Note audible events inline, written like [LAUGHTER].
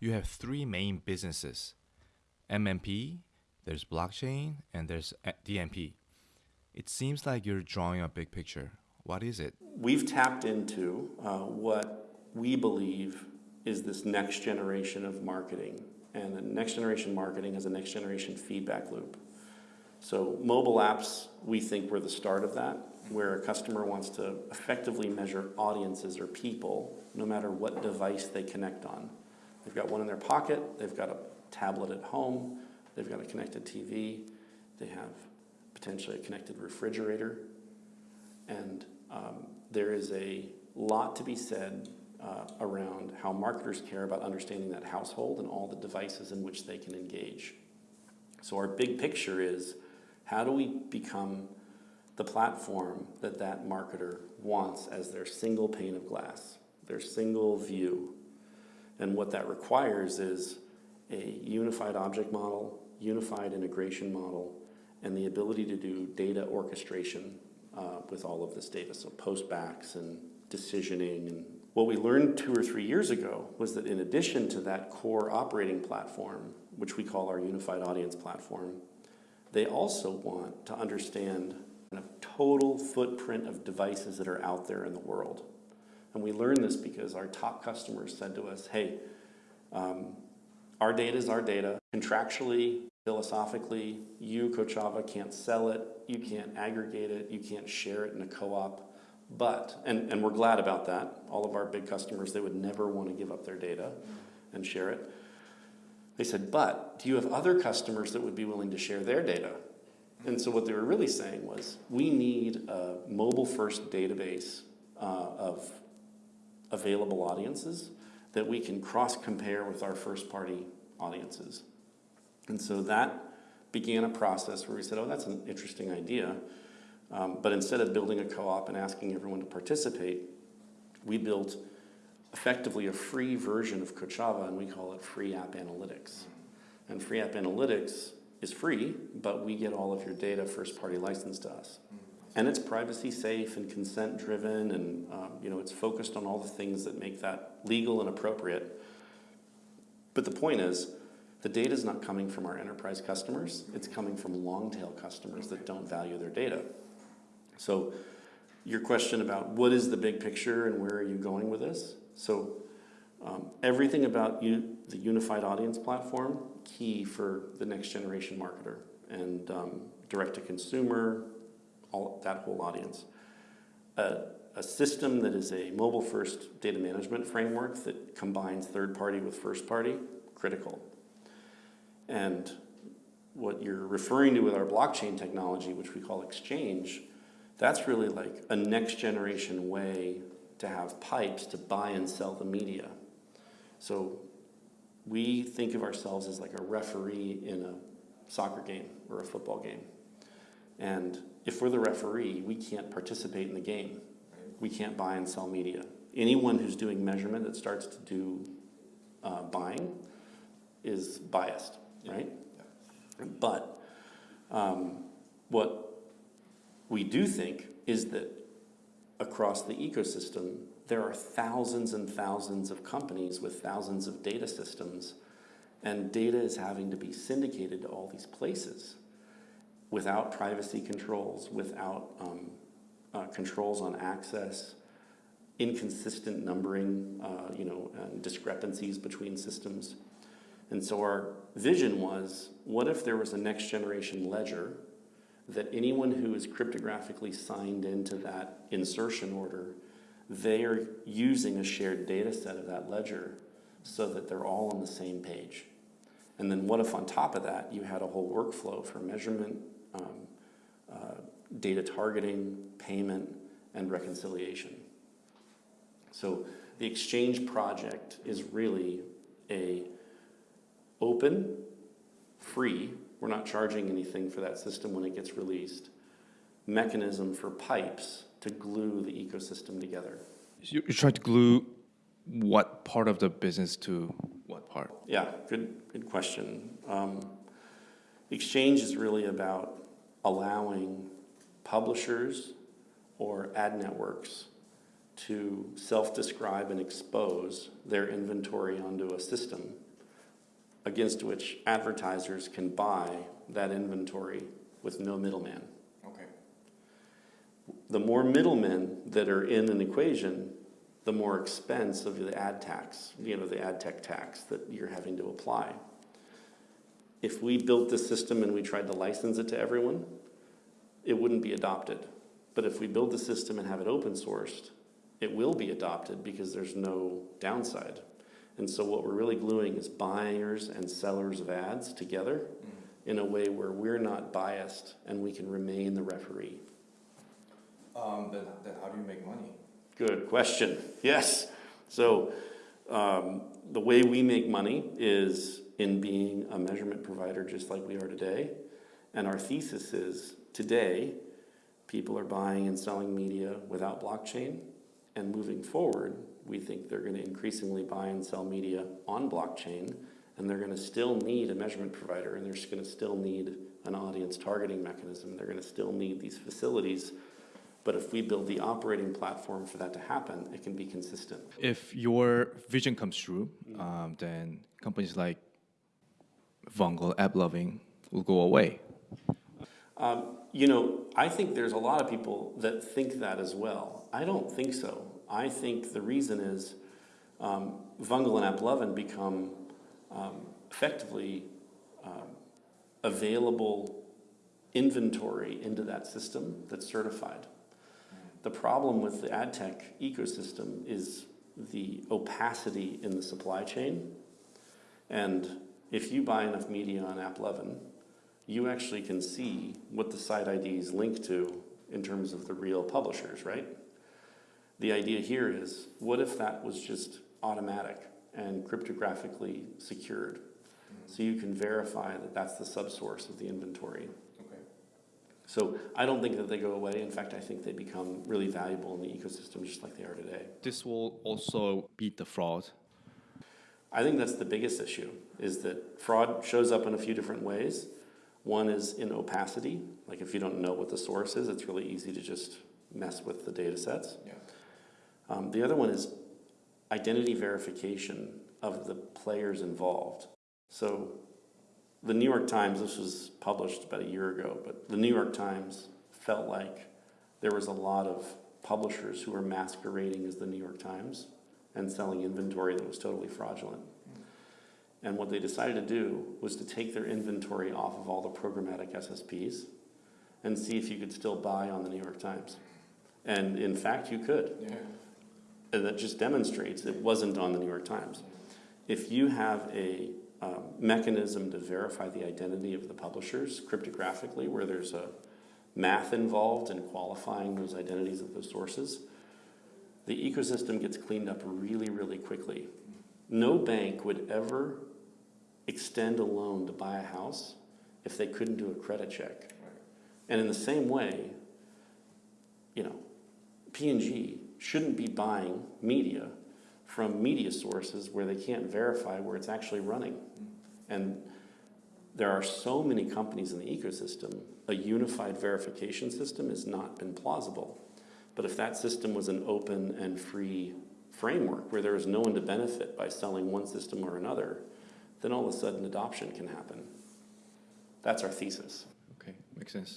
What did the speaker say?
you have three main businesses MMP, there's blockchain, and there's DMP. It seems like you're drawing a big picture. What is it? We've tapped into uh, what we believe is this next generation of marketing. And the next generation marketing is a next generation feedback loop. So mobile apps, we think were the start of that, where a customer wants to effectively measure audiences or people, no matter what device they connect on. They've got one in their pocket, they've got a tablet at home, they've got a connected TV, they have potentially a connected refrigerator, and um, there is a lot to be said uh, around how marketers care about understanding that household and all the devices in which they can engage. So our big picture is how do we become the platform that that marketer wants as their single pane of glass, their single view. And what that requires is a unified object model, unified integration model, and the ability to do data orchestration uh, with all of this data, so postbacks and decisioning. And what we learned two or three years ago was that in addition to that core operating platform, which we call our unified audience platform, they also want to understand a total footprint of devices that are out there in the world. And we learned this because our top customers said to us, hey, um, our data is our data. Contractually, philosophically, you, Kochava, can't sell it, you can't aggregate it, you can't share it in a co-op. But, and, and we're glad about that. All of our big customers, they would never want to give up their data and share it. They said, but do you have other customers that would be willing to share their data? And so what they were really saying was, we need a mobile-first database uh, of available audiences that we can cross-compare with our first-party audiences. And so that began a process where we said, oh, that's an interesting idea. Um, but instead of building a co-op and asking everyone to participate, we built effectively a free version of Kochava, and we call it Free App Analytics. And Free App Analytics is free, but we get all of your data first-party licensed to us. And it's privacy safe and consent driven, and um, you know it's focused on all the things that make that legal and appropriate. But the point is, the data is not coming from our enterprise customers. It's coming from long tail customers that don't value their data. So your question about what is the big picture and where are you going with this? So um, everything about you, the unified audience platform, key for the next generation marketer and um, direct to consumer, all that whole audience. A system that is a mobile first data management framework that combines third party with first party, critical. And what you're referring to with our blockchain technology, which we call exchange, that's really like a next generation way to have pipes to buy and sell the media. So we think of ourselves as like a referee in a soccer game or a football game. And if we're the referee, we can't participate in the game. We can't buy and sell media. Anyone who's doing measurement that starts to do uh, buying is biased, right? Yeah. But um, what we do think is that across the ecosystem, there are thousands and thousands of companies with thousands of data systems, and data is having to be syndicated to all these places without privacy controls, without um, uh, controls on access, inconsistent numbering, uh, you know, and discrepancies between systems. And so our vision was, what if there was a next generation ledger that anyone who is cryptographically signed into that insertion order, they are using a shared data set of that ledger so that they're all on the same page. And then what if on top of that you had a whole workflow for measurement, um, uh, data targeting, payment, and reconciliation. So the Exchange project is really a open, free, we're not charging anything for that system when it gets released, mechanism for pipes to glue the ecosystem together. You, you try to glue what part of the business to what part? Yeah, good, good question. Um, exchange is really about allowing publishers or ad networks to self-describe and expose their inventory onto a system against which advertisers can buy that inventory with no middleman. Okay. The more middlemen that are in an equation, the more expense of the ad tax, you know, the ad tech tax that you're having to apply. If we built this system and we tried to license it to everyone, it wouldn't be adopted. But if we build the system and have it open sourced, it will be adopted because there's no downside. And so what we're really gluing is buyers and sellers of ads together in a way where we're not biased and we can remain the referee. Um, then, then how do you make money? Good question. [LAUGHS] Yes. So um, the way we make money is in being a measurement provider just like we are today. And our thesis is today, people are buying and selling media without blockchain. And moving forward, we think they're going to increasingly buy and sell media on blockchain. And they're going to still need a measurement provider and they're going to still need an audience targeting mechanism. They're going to still need these facilities but if we build the operating platform for that to happen, it can be consistent. If your vision comes true, um, then companies like Vungle, AppLovin will go away. Um, you know, I think there's a lot of people that think that as well. I don't think so. I think the reason is um, Vungle and AppLovin become um, effectively um, available inventory into that system that's certified. The problem with the ad tech ecosystem is the opacity in the supply chain. And if you buy enough media on AppLovin, you actually can see what the site IDs link to in terms of the real publishers, right? The idea here is, what if that was just automatic and cryptographically secured? So you can verify that that's the subsource of the inventory. Okay. So I don't think that they go away. In fact, I think they become really valuable in the ecosystem just like they are today. This will also beat the fraud. I think that's the biggest issue, is that fraud shows up in a few different ways. One is in opacity, like if you don't know what the source is, it's really easy to just mess with the data sets. Yeah. Um, the other one is identity verification of the players involved. So the New York Times, this was published about a year ago, but the New York Times felt like there was a lot of publishers who were masquerading as the New York Times and selling inventory that was totally fraudulent. And what they decided to do was to take their inventory off of all the programmatic SSPs and see if you could still buy on the New York Times. And in fact, you could. Yeah. And that just demonstrates it wasn't on the New York Times. If you have a um, mechanism to verify the identity of the publishers cryptographically, where there's a math involved in qualifying those identities of those sources, the ecosystem gets cleaned up really, really quickly. No bank would ever extend a loan to buy a house if they couldn't do a credit check. And in the same way, you know, P&G shouldn't be buying media from media sources where they can't verify where it's actually running. And there are so many companies in the ecosystem, a unified verification system has not been plausible. But if that system was an open and free framework where there is no one to benefit by selling one system or another, then all of a sudden adoption can happen. That's our thesis. Okay, makes sense.